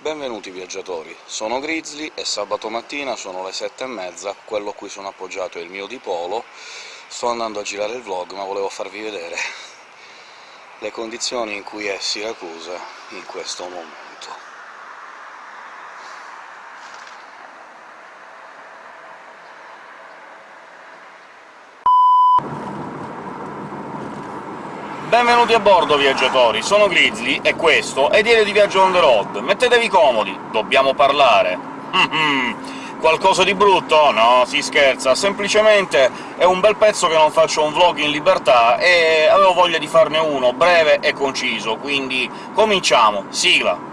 Benvenuti viaggiatori, sono Grizzly e sabato mattina sono le sette e mezza, quello a cui sono appoggiato è il mio dipolo, sto andando a girare il vlog, ma volevo farvi vedere le condizioni in cui è Siracusa in questo momento. Benvenuti a bordo, viaggiatori! Sono Grizzly, e questo è Diario di Viaggio on the road. Mettetevi comodi, dobbiamo parlare. Qualcosa di brutto? No, si scherza, semplicemente è un bel pezzo che non faccio un vlog in libertà, e avevo voglia di farne uno breve e conciso, quindi cominciamo! Sigla!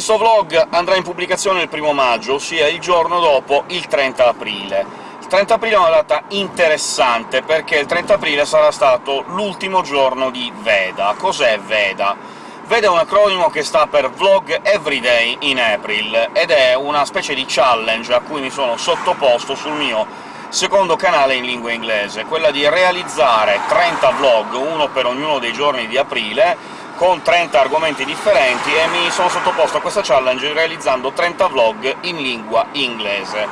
Questo vlog andrà in pubblicazione il primo maggio, ossia il giorno dopo il 30 aprile. Il 30 aprile è una data interessante, perché il 30 aprile sarà stato l'ultimo giorno di Veda. Cos'è Veda? Veda è un acronimo che sta per Vlog Everyday in April, ed è una specie di challenge a cui mi sono sottoposto sul mio secondo canale in lingua inglese, quella di realizzare 30 vlog, uno per ognuno dei giorni di aprile, con 30 argomenti differenti, e mi sono sottoposto a questa challenge realizzando 30 vlog in lingua inglese.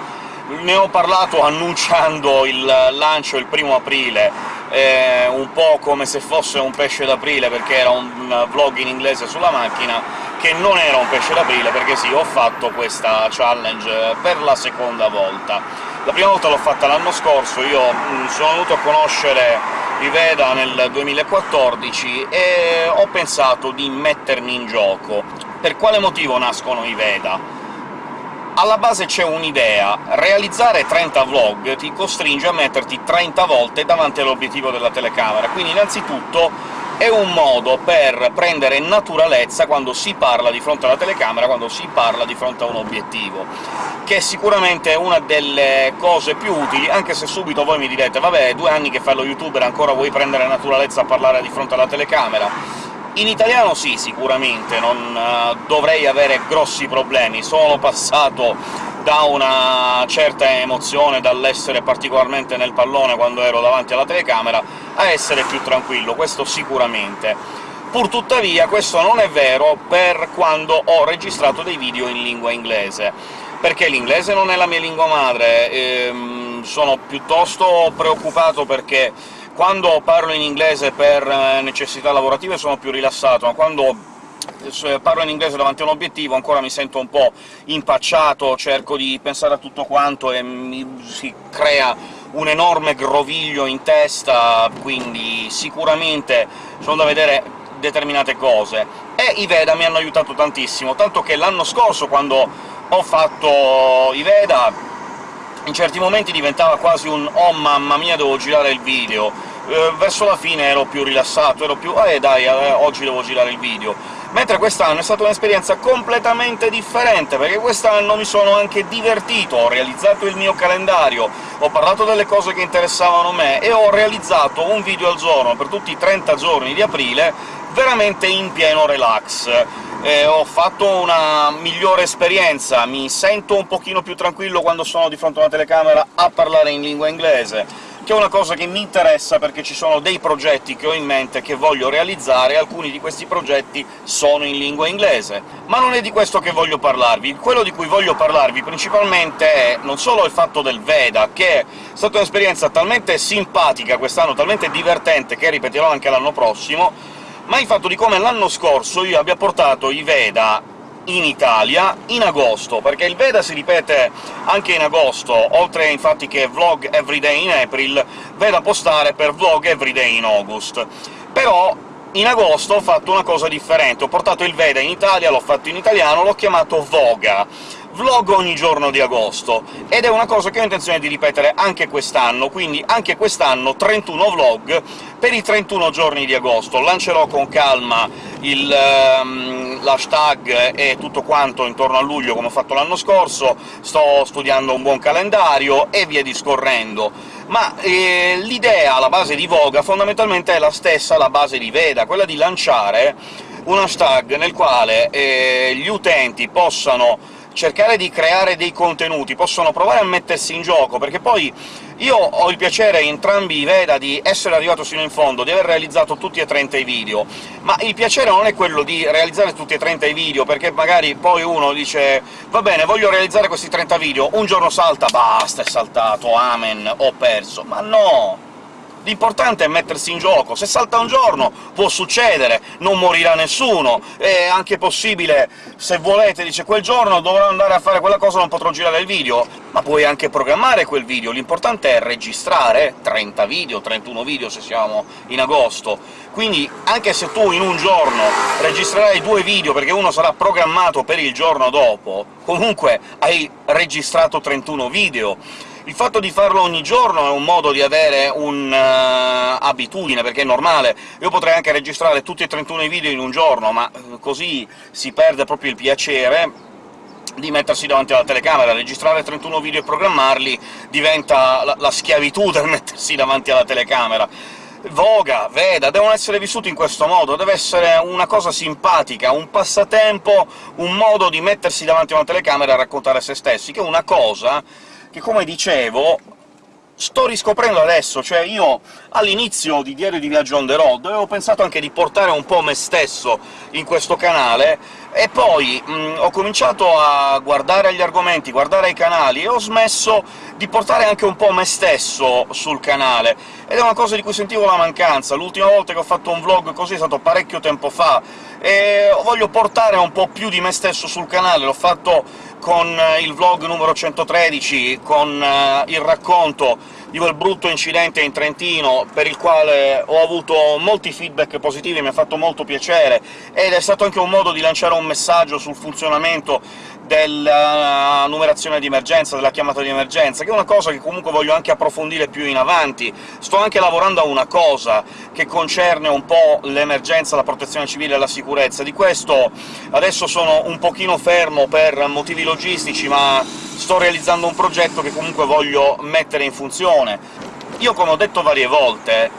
Ne ho parlato annunciando il lancio il primo aprile, eh, un po' come se fosse un pesce d'aprile, perché era un vlog in inglese sulla macchina, che non era un pesce d'aprile, perché sì, ho fatto questa challenge per la seconda volta. La prima volta l'ho fatta l'anno scorso, io mh, sono venuto a conoscere i Veda nel 2014 e ho pensato di mettermi in gioco. Per quale motivo nascono i Veda? Alla base c'è un'idea. Realizzare 30 vlog ti costringe a metterti 30 volte davanti all'obiettivo della telecamera, quindi innanzitutto è un modo per prendere naturalezza quando si parla di fronte alla telecamera, quando si parla di fronte a un obiettivo, che è sicuramente una delle cose più utili, anche se subito voi mi direte «Vabbè, due anni che fai lo youtuber, ancora vuoi prendere naturalezza a parlare di fronte alla telecamera?» In italiano sì, sicuramente, non uh, dovrei avere grossi problemi. Sono passato da una certa emozione, dall'essere particolarmente nel pallone quando ero davanti alla telecamera, a essere più tranquillo, questo sicuramente. Purtuttavia questo non è vero per quando ho registrato dei video in lingua inglese, perché l'inglese non è la mia lingua madre, ehm, sono piuttosto preoccupato perché quando parlo in inglese per eh, necessità lavorative sono più rilassato, ma quando parlo in inglese davanti a un obiettivo ancora mi sento un po' impacciato, cerco di pensare a tutto quanto e mi si crea un enorme groviglio in testa, quindi sicuramente sono da vedere determinate cose. E i Veda mi hanno aiutato tantissimo, tanto che l'anno scorso, quando ho fatto i Veda, in certi momenti diventava quasi un «oh mamma mia, devo girare il video», eh, verso la fine ero più rilassato, ero più «eh dai, eh, oggi devo girare il video», mentre quest'anno è stata un'esperienza completamente differente, perché quest'anno mi sono anche divertito, ho realizzato il mio calendario, ho parlato delle cose che interessavano me, e ho realizzato un video al giorno per tutti i 30 giorni di aprile, veramente in pieno relax. Eh, ho fatto una migliore esperienza, mi sento un pochino più tranquillo quando sono di fronte a una telecamera a parlare in lingua inglese, che è una cosa che mi interessa perché ci sono dei progetti che ho in mente che voglio realizzare, alcuni di questi progetti sono in lingua inglese. Ma non è di questo che voglio parlarvi. Quello di cui voglio parlarvi principalmente è non solo il fatto del Veda, che è stata un'esperienza talmente simpatica quest'anno, talmente divertente, che ripeterò anche l'anno prossimo, ma il fatto di come l'anno scorso io abbia portato i Veda in Italia in agosto, perché il Veda si ripete anche in agosto, oltre infatti che Vlog Everyday in April, Veda postare per Vlog Everyday in August. Però in agosto ho fatto una cosa differente, ho portato il Veda in Italia, l'ho fatto in italiano, l'ho chiamato Voga. Vlog ogni giorno di agosto, ed è una cosa che ho intenzione di ripetere anche quest'anno, quindi anche quest'anno 31 vlog per i 31 giorni di agosto. Lancerò con calma um, l'hashtag e tutto quanto intorno a luglio, come ho fatto l'anno scorso, sto studiando un buon calendario, e via discorrendo. Ma eh, l'idea alla base di Voga fondamentalmente è la stessa alla base di Veda, quella di lanciare un hashtag nel quale eh, gli utenti possano cercare di creare dei contenuti, possono provare a mettersi in gioco, perché poi io ho il piacere, entrambi i Veda, di essere arrivato sino in fondo, di aver realizzato tutti e 30 i video, ma il piacere non è quello di realizzare tutti e 30 i video, perché magari poi uno dice «Va bene, voglio realizzare questi 30 video», un giorno salta, basta, è saltato, amen, ho perso. Ma no! L'importante è mettersi in gioco. Se salta un giorno può succedere, non morirà nessuno, è anche possibile, se volete, dice quel giorno dovrò andare a fare quella cosa, non potrò girare il video, ma puoi anche programmare quel video, l'importante è registrare 30 video, 31 video se siamo in agosto. Quindi anche se tu in un giorno registrerai due video perché uno sarà programmato per il giorno dopo, comunque hai registrato 31 video il fatto di farlo ogni giorno è un modo di avere un'abitudine, uh, perché è normale. Io potrei anche registrare tutti e 31 i video in un giorno, ma eh, così si perde proprio il piacere di mettersi davanti alla telecamera, registrare 31 video e programmarli diventa la, la schiavitù del mettersi davanti alla telecamera. Voga, Veda, devono essere vissuti in questo modo, deve essere una cosa simpatica, un passatempo, un modo di mettersi davanti a una telecamera e raccontare se stessi, che è una cosa che, come dicevo, sto riscoprendo adesso, cioè io all'inizio di Diario di Viaggio on the road avevo pensato anche di portare un po' me stesso in questo canale, e poi mh, ho cominciato a guardare gli argomenti, guardare i canali, e ho smesso di portare anche un po' me stesso sul canale, ed è una cosa di cui sentivo la mancanza. L'ultima volta che ho fatto un vlog così è stato parecchio tempo fa, e voglio portare un po' più di me stesso sul canale, l'ho fatto con eh, il vlog numero 113, con uh, il racconto di quel brutto incidente in Trentino, per il quale ho avuto molti feedback positivi, mi ha fatto molto piacere, ed è stato anche un modo di lanciare un messaggio sul funzionamento della numerazione di emergenza, della chiamata di emergenza, che è una cosa che comunque voglio anche approfondire più in avanti. Sto anche lavorando a una cosa che concerne un po' l'emergenza, la protezione civile e la sicurezza. Di questo adesso sono un pochino fermo per motivi logistici, ma sto realizzando un progetto che comunque voglio mettere in funzione. Io, come ho detto varie volte,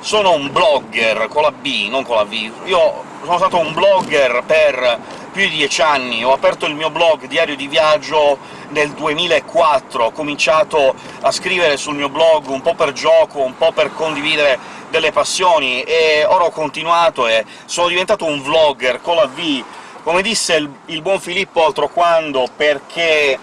sono un blogger con la B, non con la V. Io sono stato un blogger per più di dieci anni, ho aperto il mio blog Diario di Viaggio nel 2004, ho cominciato a scrivere sul mio blog un po' per gioco, un po' per condividere delle passioni, e ora ho continuato e sono diventato un vlogger con la V, come disse il, il buon Filippo altro quando, perché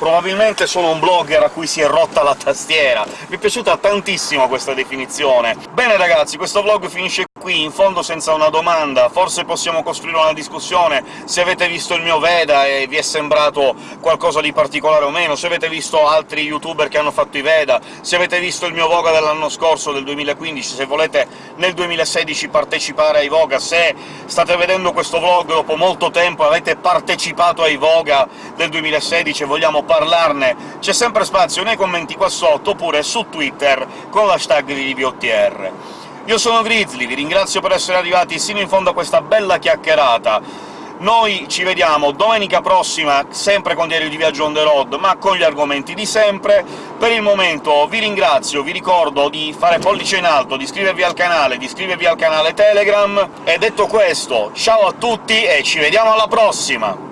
probabilmente sono un blogger a cui si è rotta la tastiera. Mi è piaciuta tantissimo questa definizione. Bene ragazzi, questo vlog finisce qui, in fondo senza una domanda, forse possiamo costruire una discussione se avete visto il mio Veda e vi è sembrato qualcosa di particolare o meno, se avete visto altri youtuber che hanno fatto i Veda, se avete visto il mio Voga dell'anno scorso, del 2015, se volete nel 2016 partecipare ai Voga, se state vedendo questo vlog dopo molto tempo e avete partecipato ai Voga del 2016 e vogliamo parlarne, c'è sempre spazio nei commenti qua sotto, oppure su Twitter con l'hashtag di VOTR. Io sono Grizzly, vi ringrazio per essere arrivati sino in fondo a questa bella chiacchierata. Noi ci vediamo domenica prossima, sempre con Diario di Viaggio on the road, ma con gli argomenti di sempre. Per il momento vi ringrazio, vi ricordo di fare pollice in alto, di iscrivervi al canale, di iscrivervi al canale Telegram, e detto questo, ciao a tutti e ci vediamo alla prossima!